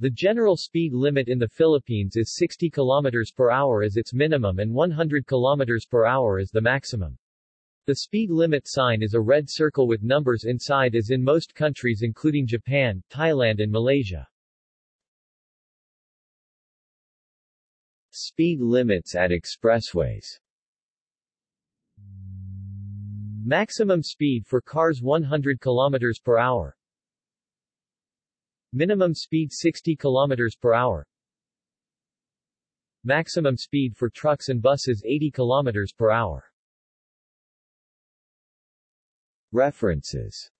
The general speed limit in the Philippines is 60 km per hour as its minimum and 100 km per hour as the maximum. The speed limit sign is a red circle with numbers inside as in most countries including Japan, Thailand and Malaysia. Speed limits at expressways Maximum speed for cars 100 km per hour. Minimum speed 60 km per hour. Maximum speed for trucks and buses 80 km per hour. References